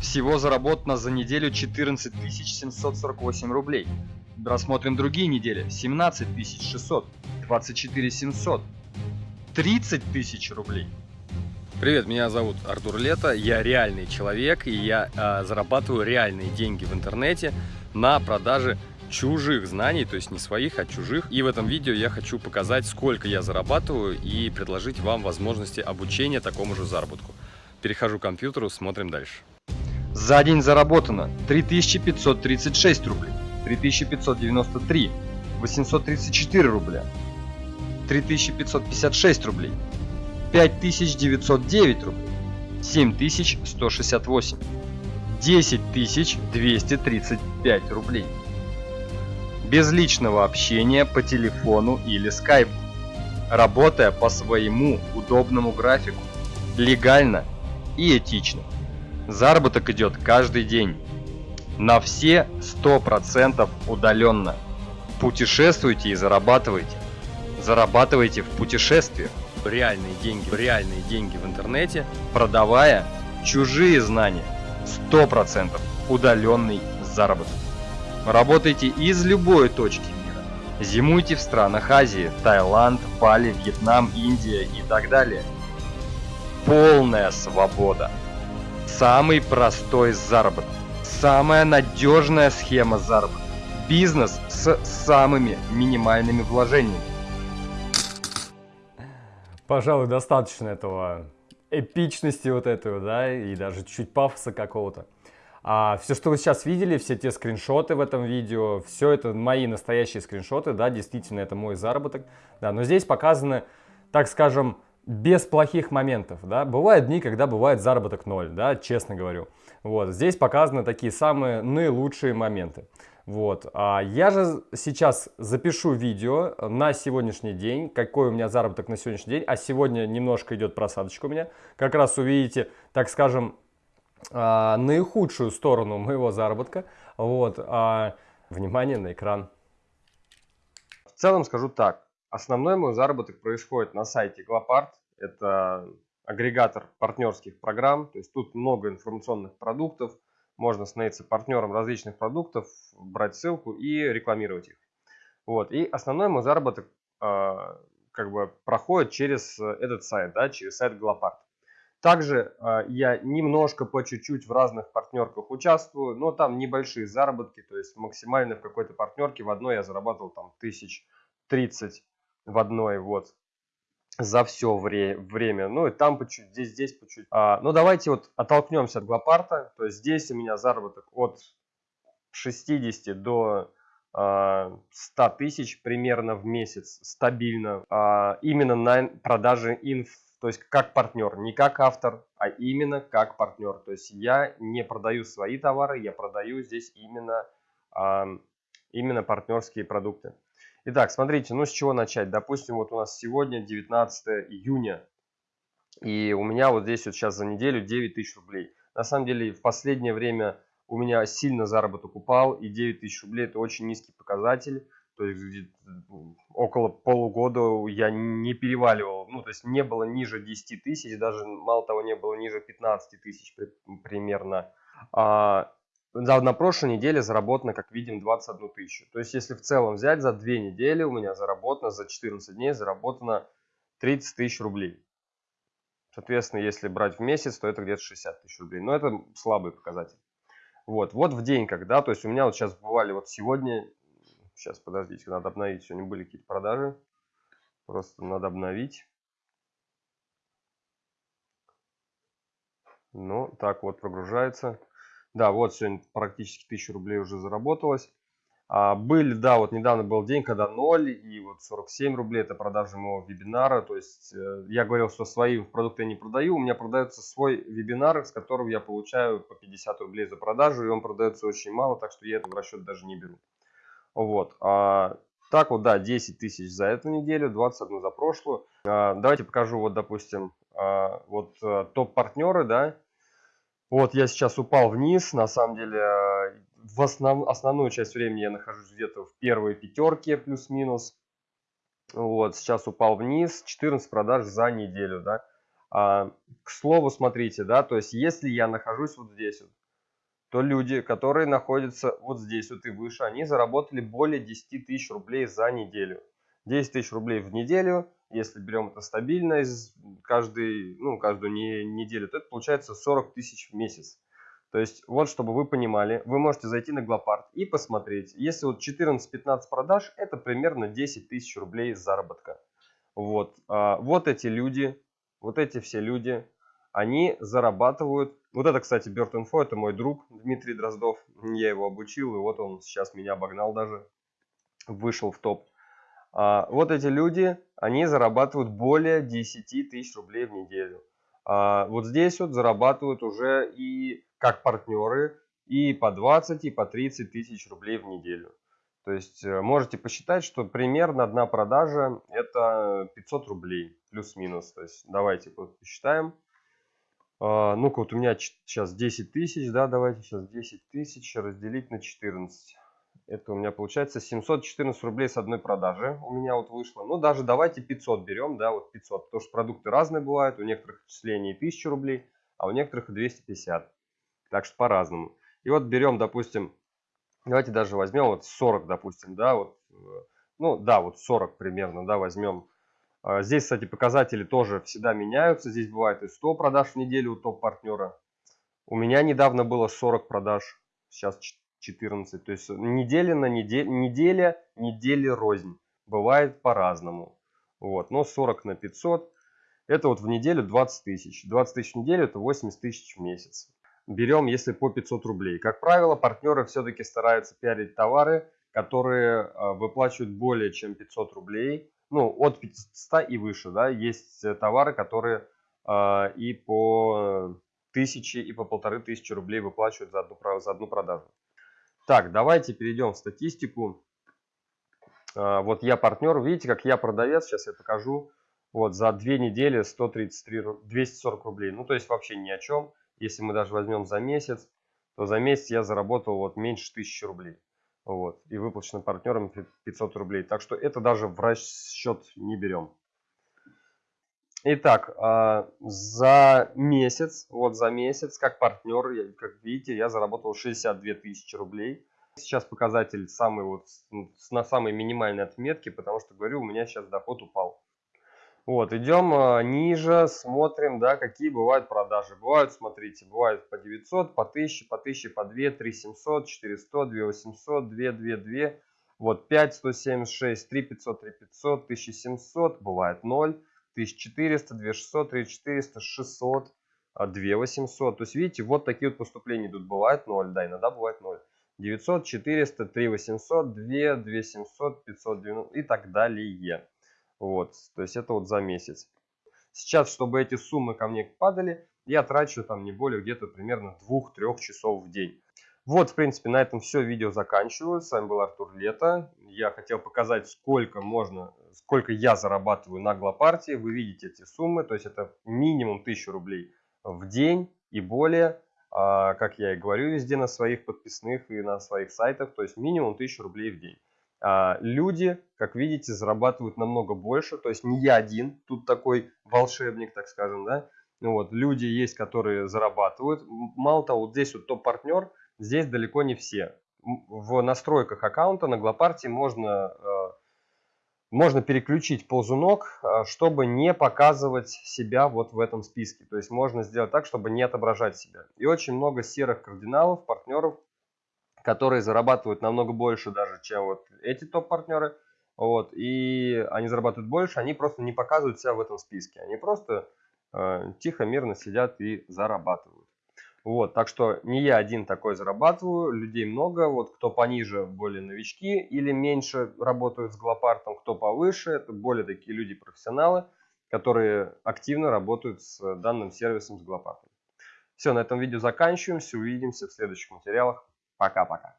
Всего заработано за неделю 14 748 рублей. Рассмотрим другие недели. 17 600, 24 700, 30 тысяч рублей. Привет, меня зовут Артур Лето, я реальный человек и я э, зарабатываю реальные деньги в интернете на продаже чужих знаний, то есть не своих, а чужих. И в этом видео я хочу показать, сколько я зарабатываю и предложить вам возможности обучения такому же заработку. Перехожу к компьютеру, смотрим дальше. За день заработано 3536 рублей, 3593, 834 рубля, 3556 рублей, 5909 рублей, 7168, 10235 рублей. Без личного общения по телефону или скайпу, работая по своему удобному графику, легально и этично. Заработок идет каждый день. На все 100% удаленно. Путешествуйте и зарабатывайте. Зарабатывайте в путешествиях. Реальные деньги, реальные деньги в интернете, продавая чужие знания. 100% удаленный заработок. Работайте из любой точки мира. Зимуйте в странах Азии, Таиланд, Бали, Вьетнам, Индия и так далее. Полная свобода. Самый простой заработок. Самая надежная схема заработка. Бизнес с самыми минимальными вложениями. Пожалуй, достаточно этого эпичности вот этого, да, и даже чуть пафоса какого-то. А все, что вы сейчас видели, все те скриншоты в этом видео, все это мои настоящие скриншоты, да, действительно, это мой заработок, да, но здесь показаны, так скажем, без плохих моментов, да, бывают дни, когда бывает заработок ноль, да, честно говорю. Вот, здесь показаны такие самые наилучшие моменты. Вот, а я же сейчас запишу видео на сегодняшний день, какой у меня заработок на сегодняшний день, а сегодня немножко идет просадочка у меня. Как раз увидите, так скажем, а, наихудшую сторону моего заработка. Вот, а, внимание на экран. В целом скажу так, Основной мой заработок происходит на сайте Glopart. Это агрегатор партнерских программ. То есть тут много информационных продуктов. Можно становиться партнером различных продуктов, брать ссылку и рекламировать их. Вот. И основной мой заработок э, как бы проходит через этот сайт, да, через сайт Glopart. Также э, я немножко по чуть-чуть в разных партнерках участвую, но там небольшие заработки, то есть максимально в какой-то партнерке в одной я зарабатывал там тысяч тридцать в одной вот за все вре время. Ну и там по чуть, здесь, здесь по чуть. А, ну давайте вот оттолкнемся от Глопарта. То есть здесь у меня заработок от 60 до а, 100 тысяч примерно в месяц стабильно. А, именно на продаже инф, то есть как партнер, не как автор, а именно как партнер. То есть я не продаю свои товары, я продаю здесь именно, а, именно партнерские продукты. Итак, смотрите, ну с чего начать? Допустим, вот у нас сегодня 19 июня, и у меня вот здесь вот сейчас за неделю 9 тысяч рублей. На самом деле, в последнее время у меня сильно заработок упал, и 9 тысяч рублей это очень низкий показатель. То есть около полугода я не переваливал, ну то есть не было ниже 10 тысяч, даже мало того не было ниже 15 тысяч примерно. А, за, на прошлой неделе заработано, как видим, 21 тысячу. То есть, если в целом взять, за две недели у меня заработано, за 14 дней заработано 30 тысяч рублей. Соответственно, если брать в месяц, то это где-то 60 тысяч рублей. Но это слабый показатель. Вот, вот в день, когда, то есть у меня вот сейчас бывали вот сегодня, сейчас подождите, надо обновить, сегодня были какие-то продажи, просто надо обновить. Ну, так вот прогружается. Да, вот сегодня практически 1000 рублей уже заработалось. А, были, да, вот недавно был день, когда 0 и вот 47 рублей это продажа моего вебинара. То есть э, я говорил, что свои продукты я не продаю, у меня продается свой вебинар, с которого я получаю по 50 рублей за продажу, и он продается очень мало, так что я это в расчет даже не беру. Вот. А, так вот, да, 10 тысяч за эту неделю, 21 за прошлую. А, давайте покажу, вот, допустим, а, вот э, топ-партнеры, да, вот я сейчас упал вниз, на самом деле в основ, основную часть времени я нахожусь где-то в первой пятерке плюс-минус. Вот, сейчас упал вниз, 14 продаж за неделю, да. А, к слову, смотрите, да, то есть если я нахожусь вот здесь вот, то люди, которые находятся вот здесь вот и выше, они заработали более 10 тысяч рублей за неделю. 10 тысяч рублей в неделю, если берем это стабильно из каждой, ну, каждую не, неделю, то это получается 40 тысяч в месяц. То есть, вот, чтобы вы понимали, вы можете зайти на Глопарт и посмотреть. Если вот 14-15 продаж, это примерно 10 тысяч рублей заработка. Вот, а, вот эти люди, вот эти все люди, они зарабатывают. Вот это, кстати, Bird Info, это мой друг Дмитрий Дроздов. Я его обучил, и вот он сейчас меня обогнал даже, вышел в топ. А, вот эти люди, они зарабатывают более 10 тысяч рублей в неделю. А, вот здесь вот зарабатывают уже и как партнеры и по 20, и по 30 тысяч рублей в неделю. То есть э, можете посчитать, что примерно одна продажа это 500 рублей плюс-минус. То есть давайте посчитаем. А, ну-ка, вот у меня сейчас 10 тысяч, да, давайте сейчас 10 тысяч разделить на 14. Это у меня получается 714 рублей с одной продажи у меня вот вышло. Ну, даже давайте 500 берем, да, вот 500. Потому что продукты разные бывают, у некоторых отчислений 1000 рублей, а у некоторых 250. Так что по-разному. И вот берем, допустим, давайте даже возьмем вот 40, допустим, да, вот, э, ну, да, вот 40 примерно, да, возьмем а, здесь, кстати, показатели тоже всегда меняются. Здесь бывает и 100 продаж в неделю у топ-партнера. У меня недавно было 40 продаж, сейчас 14. То есть неделя на неделю, неделя, недели рознь. Бывает по-разному. Вот, но 40 на 500, это вот в неделю 20 тысяч. 20 тысяч в неделю, это 80 тысяч в месяц. Берем, если по 500 рублей. Как правило, партнеры все-таки стараются пиарить товары, которые а, выплачивают более чем 500 рублей ну, от 500 и выше, да, есть э, товары, которые э, и по тысячи, и по полторы тысячи рублей выплачивают за одну, за одну продажу. Так, давайте перейдем в статистику. Э, вот я партнер, видите, как я продавец, сейчас я покажу. Вот за две недели 133, 240 рублей. Ну, то есть вообще ни о чем. Если мы даже возьмем за месяц, то за месяц я заработал вот меньше 1000 рублей. Вот, и выплачено партнерам 500 рублей. Так что это даже в расчет не берем. Итак, а, за месяц, вот за месяц, как партнер, как видите, я заработал 62 тысячи рублей. Сейчас показатель самый вот на самой минимальной отметке, потому что, говорю, у меня сейчас доход упал. Вот, идем э, ниже, смотрим, да, какие бывают продажи. Бывают, смотрите, бывают по 900, по 1000, по 1000, по 2, 3 700, 400, 2 800, 2, 2, 2. Вот 5, 176, 3 500, 3 500, 1700, бывает 0, 1400, 2 600, 3 400, 600, 2 800. То есть, видите, вот такие вот поступления идут. Бывает 0, да, иногда бывает 0. 900, 400, 3 800, 2, 2 700, 590 и так далее. Вот, то есть это вот за месяц. Сейчас, чтобы эти суммы ко мне падали, я трачу там не более где-то примерно 2-3 часов в день. Вот, в принципе, на этом все видео заканчиваю. С вами был Артур Лето. Я хотел показать, сколько можно, сколько я зарабатываю на Глопартии. Вы видите эти суммы, то есть это минимум 1000 рублей в день и более. А, как я и говорю везде на своих подписных и на своих сайтах, то есть минимум 1000 рублей в день. А, люди, как видите, зарабатывают намного больше. То есть не я один, тут такой волшебник, так скажем, да. Вот, люди есть, которые зарабатывают. Мало того, вот здесь вот топ-партнер, здесь далеко не все. В настройках аккаунта на Глопарте можно, э, можно переключить ползунок, э, чтобы не показывать себя вот в этом списке. То есть можно сделать так, чтобы не отображать себя. И очень много серых кардиналов, партнеров, которые зарабатывают намного больше даже, чем вот эти топ-партнеры. Вот, и они зарабатывают больше, они просто не показывают себя в этом списке. Они просто э, тихо, мирно сидят и зарабатывают. Вот, так что не я один такой зарабатываю, людей много. Вот кто пониже, более новички или меньше работают с глопартом, кто повыше, это более такие люди профессионалы, которые активно работают с данным сервисом с глопартом. Все, на этом видео заканчиваем. Увидимся в следующих материалах. Пока-пока.